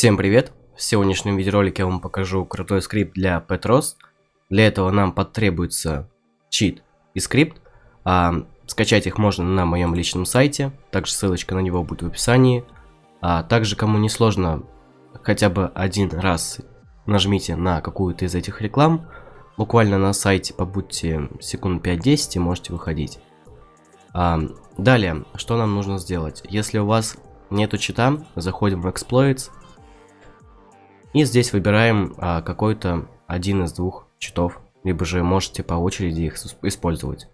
Всем привет! В сегодняшнем видеоролике я вам покажу крутой скрипт для Petros. Для этого нам потребуется чит и скрипт. А, скачать их можно на моем личном сайте, также ссылочка на него будет в описании. А также, кому не сложно, хотя бы один раз нажмите на какую-то из этих реклам. Буквально на сайте побудьте секунд 5-10 и можете выходить. А, далее, что нам нужно сделать? Если у вас нету чита, заходим в Exploits и здесь выбираем а, какой-то один из двух читов, либо же можете по очереди их использовать.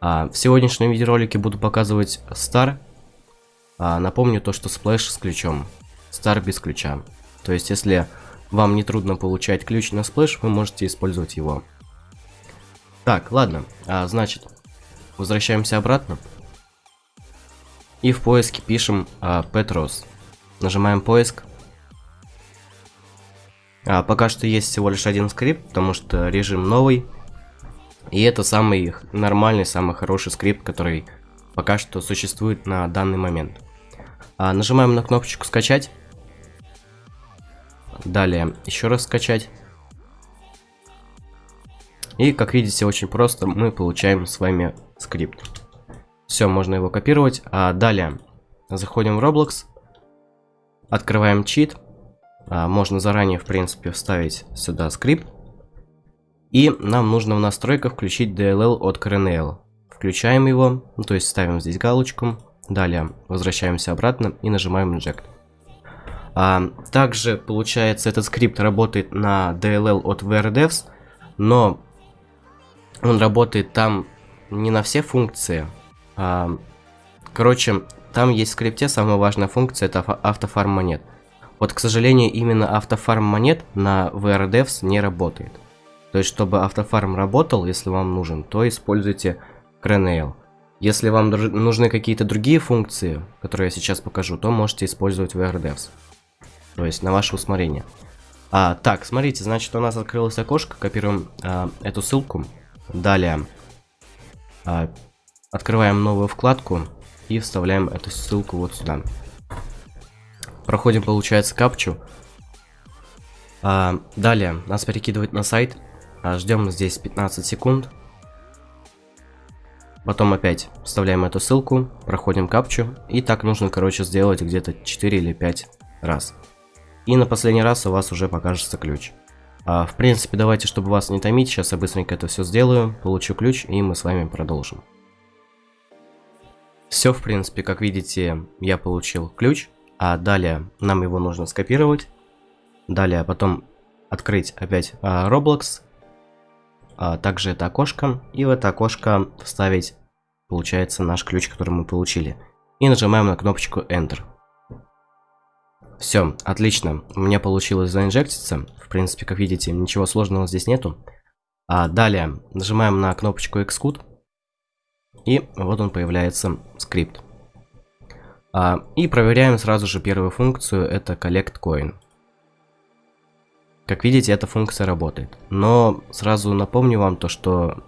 А, в сегодняшнем видеоролике буду показывать Star. А, напомню то, что Splash с ключом. Star без ключа. То есть, если вам не трудно получать ключ на Splash, вы можете использовать его. Так, ладно. А, значит, возвращаемся обратно. И в поиске пишем а, Petros. Нажимаем поиск. А, пока что есть всего лишь один скрипт, потому что режим новый. И это самый нормальный, самый хороший скрипт, который пока что существует на данный момент. А, нажимаем на кнопочку скачать. Далее еще раз скачать. И как видите, очень просто мы получаем с вами скрипт. Все, можно его копировать. А далее заходим в Roblox, открываем чит. А, можно заранее, в принципе, вставить сюда скрипт. И нам нужно в настройках включить DLL от Kernel. Включаем его, ну, то есть ставим здесь галочку. Далее возвращаемся обратно и нажимаем Inject. А, также, получается, этот скрипт работает на DLL от VRDevs, но он работает там не на все функции. А, короче, там есть в скрипте самая важная функция, это автофарм монет. Вот, к сожалению, именно автофарм монет на VRDevs не работает. То есть, чтобы автофарм работал, если вам нужен, то используйте Crenale. Если вам нужны какие-то другие функции, которые я сейчас покажу, то можете использовать VRDevs. То есть, на ваше усмотрение. А, так, смотрите, значит, у нас открылось окошко, копируем а, эту ссылку. Далее, а, открываем новую вкладку и вставляем эту ссылку вот сюда. Проходим, получается, капчу. А, далее нас перекидывает на сайт. А, ждем здесь 15 секунд. Потом опять вставляем эту ссылку, проходим капчу. И так нужно, короче, сделать где-то 4 или 5 раз. И на последний раз у вас уже покажется ключ. А, в принципе, давайте, чтобы вас не томить, сейчас я быстренько это все сделаю, получу ключ, и мы с вами продолжим. Все, в принципе, как видите, я получил ключ. А далее нам его нужно скопировать. Далее потом открыть опять а, Roblox. А также это окошко. И в это окошко вставить, получается, наш ключ, который мы получили. И нажимаем на кнопочку Enter. Все, отлично. У меня получилось заинжектиться. В принципе, как видите, ничего сложного здесь нету. А далее нажимаем на кнопочку Xcode. И вот он появляется скрипт. А, и проверяем сразу же первую функцию, это collect coin. Как видите, эта функция работает. Но сразу напомню вам то, что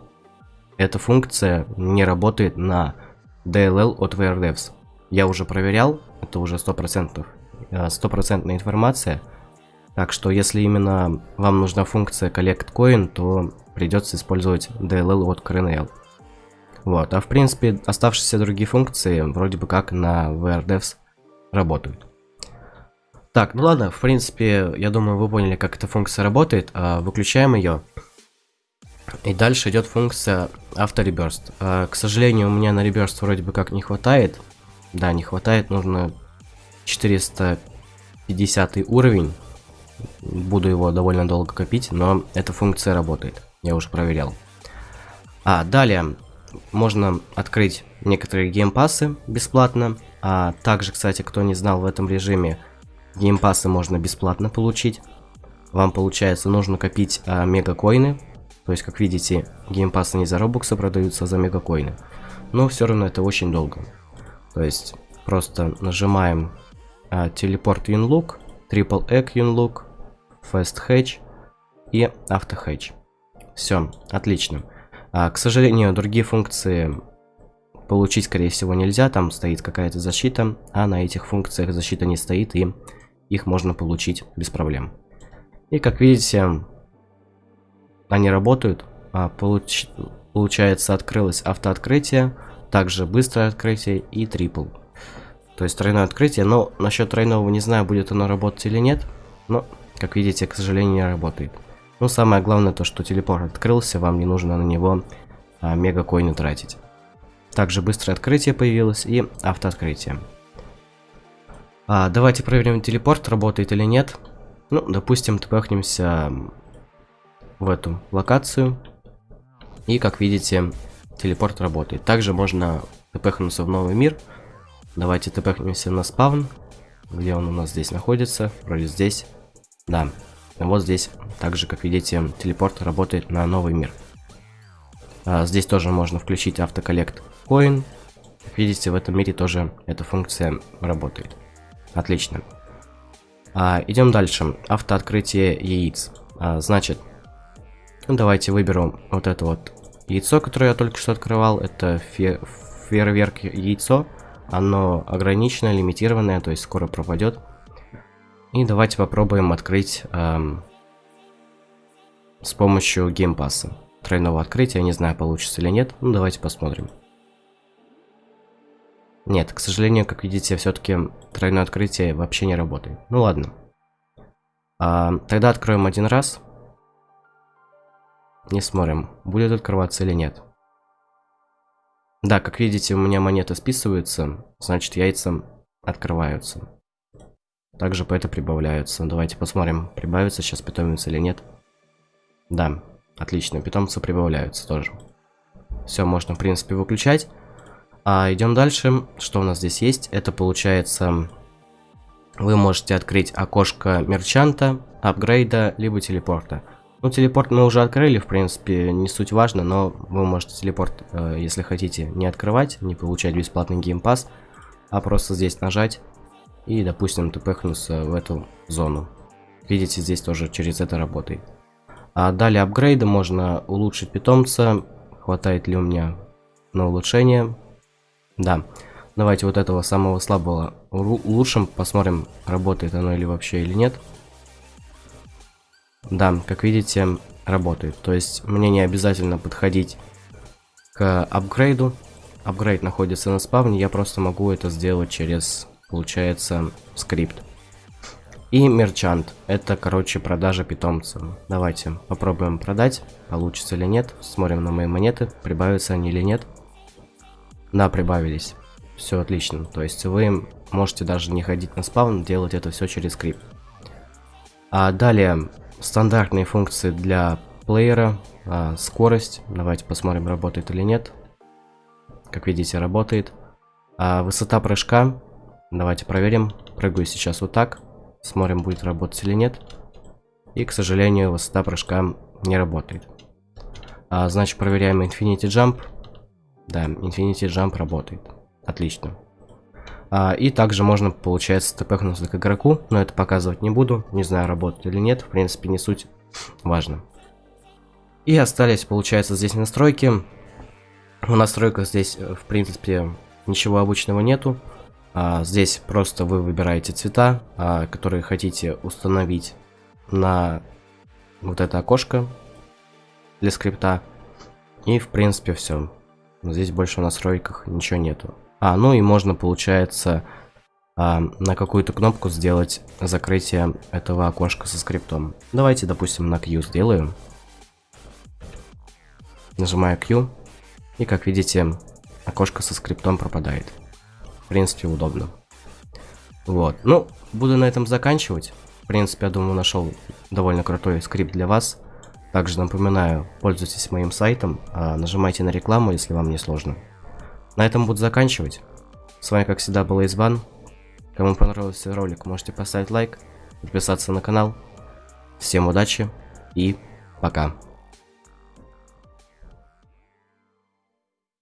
эта функция не работает на DLL от VRDevs. Я уже проверял, это уже 100%, э, стопроцентная информация. Так что если именно вам нужна функция collect coin, то придется использовать DLL от Kernel. Вот, а в принципе оставшиеся другие функции вроде бы как на VRDevs работают. Так, ну ладно, в принципе, я думаю, вы поняли, как эта функция работает. А, выключаем ее. И дальше идет функция автореберст. К сожалению, у меня на реберст вроде бы как не хватает. Да, не хватает, нужно 450 уровень. Буду его довольно долго копить, но эта функция работает. Я уже проверял. А, далее, можно открыть некоторые геймпасы бесплатно. А также, кстати, кто не знал, в этом режиме геймпасы можно бесплатно получить. Вам, получается, нужно копить а, мегакоины. То есть, как видите, геймпасы не за робоксы продаются, а за мегакоины. Но все равно это очень долго. То есть, просто нажимаем а, телепорт Yunlook, Triple Egg Yunlook, Fast Hatch и Auto Hatch. Все, отлично. А, к сожалению, другие функции получить, скорее всего, нельзя. Там стоит какая-то защита, а на этих функциях защита не стоит и их можно получить без проблем. И как видите, они работают. А, получ... Получается, открылось автооткрытие, также быстрое открытие и трипл. То есть тройное открытие, но насчет тройного не знаю, будет оно работать или нет. Но, как видите, к сожалению, не работает. Ну, самое главное то, что телепорт открылся, вам не нужно на него а, мегакоины тратить. Также быстрое открытие появилось и автооткрытие. А, давайте проверим, телепорт работает или нет. Ну, допустим, тпхнемся в эту локацию. И, как видите, телепорт работает. Также можно тпхнуться в новый мир. Давайте тпхнемся на спавн. Где он у нас здесь находится? Вроде здесь. Да, вот здесь, также, как видите, телепорт работает на новый мир. А, здесь тоже можно включить автоколлект коин. Как видите, в этом мире тоже эта функция работает. Отлично. А, идем дальше. Автооткрытие яиц. А, значит, ну, давайте выберу вот это вот яйцо, которое я только что открывал. Это фе фейерверк яйцо. Оно ограниченное, лимитированное, то есть скоро пропадет. И давайте попробуем открыть эм, с помощью геймпасса. Тройного открытия, не знаю, получится или нет. Ну, давайте посмотрим. Нет, к сожалению, как видите, все-таки тройное открытие вообще не работает. Ну ладно. А, тогда откроем один раз. Не смотрим, будет открываться или нет. Да, как видите, у меня монеты списываются, значит яйца открываются. Также по это прибавляются. Давайте посмотрим, прибавится сейчас питомец или нет. Да, отлично, питомцы прибавляются тоже. Все, можно, в принципе, выключать. А идем дальше. Что у нас здесь есть? Это получается... Вы можете открыть окошко мерчанта, апгрейда, либо телепорта. Ну, телепорт мы уже открыли, в принципе, не суть важно, но вы можете телепорт, э, если хотите, не открывать, не получать бесплатный геймпас, а просто здесь нажать и, допустим, тпхнуться в эту зону. Видите, здесь тоже через это работает. А далее апгрейды можно улучшить питомца. Хватает ли у меня на улучшение? Да. Давайте вот этого самого слабого улучшим. Посмотрим, работает оно или вообще или нет. Да, как видите, работает. То есть мне не обязательно подходить к апгрейду. Апгрейд находится на спавне, я просто могу это сделать через получается скрипт. И мерчант. Это, короче, продажа питомца. Давайте попробуем продать. Получится или нет. Смотрим на мои монеты. Прибавятся они или нет. Да, прибавились. Все отлично. То есть вы можете даже не ходить на спаун, делать это все через скрипт. А далее, стандартные функции для плеера. А, скорость. Давайте посмотрим, работает или нет. Как видите, работает. А, высота прыжка. Давайте проверим. Прыгаю сейчас вот так. Смотрим, будет работать или нет. И, к сожалению, высота прыжка не работает. А, значит, проверяем Infinity Jump. Да, Infinity Jump работает. Отлично. А, и также можно, получается, тпхнуться к игроку, но это показывать не буду. Не знаю, работает или нет. В принципе, не суть важно. И остались, получается, здесь настройки. В настройках здесь, в принципе, ничего обычного нету. А, здесь просто вы выбираете цвета, а, которые хотите установить на вот это окошко для скрипта. И в принципе все. Здесь больше в настройках ничего нету. А, ну и можно, получается, а, на какую-то кнопку сделать закрытие этого окошка со скриптом. Давайте, допустим, на Q сделаем. Нажимаю Q. И, как видите, окошко со скриптом пропадает в принципе, удобно. Вот. Ну, буду на этом заканчивать. В принципе, я думаю, нашел довольно крутой скрипт для вас. Также напоминаю, пользуйтесь моим сайтом, а нажимайте на рекламу, если вам не сложно. На этом буду заканчивать. С вами, как всегда, был Избан. Кому понравился ролик, можете поставить лайк, подписаться на канал. Всем удачи и пока.